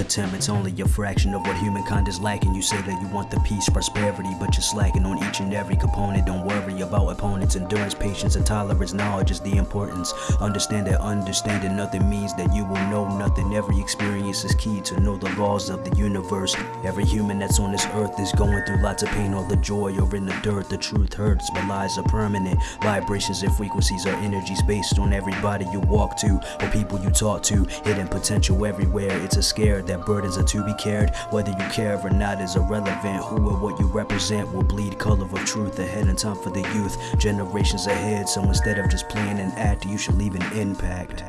Contentment's only a fraction of what humankind is lacking. You say that you want the peace, prosperity, but you're slacking on each and every component. Don't worry about opponents, endurance, patience, and tolerance. Knowledge is the importance. Understand that understanding nothing means that you will know nothing. Every experience is key to know the laws of the universe. Every human that's on this earth is going through lots of pain. All the joy or in the dirt, the truth hurts, but lies are permanent. Vibrations and frequencies are energies based on everybody you walk to or people you talk to. Hidden potential everywhere. It's a scare that burdens are to be cared. Whether you care or not is irrelevant. Who or what you represent will bleed color of truth ahead in time for the youth. Generations ahead, so instead of just playing an act, you should leave an impact.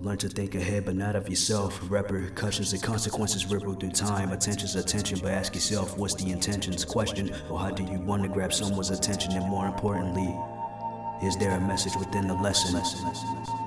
Learn to think ahead, but not of yourself. Repercussions and consequences ripple through time. Attention's attention, but ask yourself, what's the intentions? Question, or how do you want to grab someone's attention? And more importantly, is there a message within the lesson?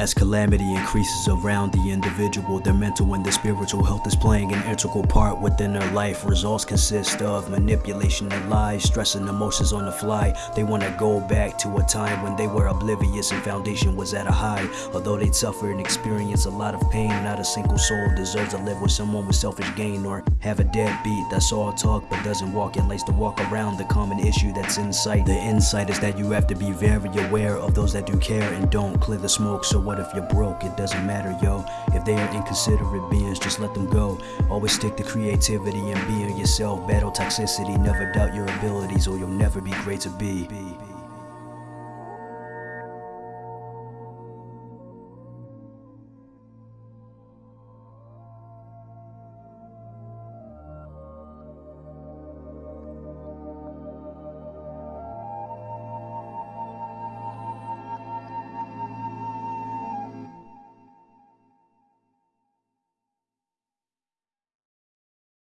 As calamity increases around the individual, their mental and their spiritual health is playing an integral part within their life. Results consist of manipulation and lies, stressing emotions on the fly. They want to go back to a time when they were oblivious and foundation was at a high. Although they'd suffer and experience a lot of pain, not a single soul deserves to live with someone with selfish gain or have a deadbeat that's all talk but doesn't walk and likes to walk around the common issue that's in sight. The insight is that you have to be very aware of those that do care and don't clear the smoke. So what if you're broke? It doesn't matter, yo. If they are inconsiderate beings, just let them go. Always stick to creativity and being yourself. Battle toxicity, never doubt your abilities, or you'll never be great to be.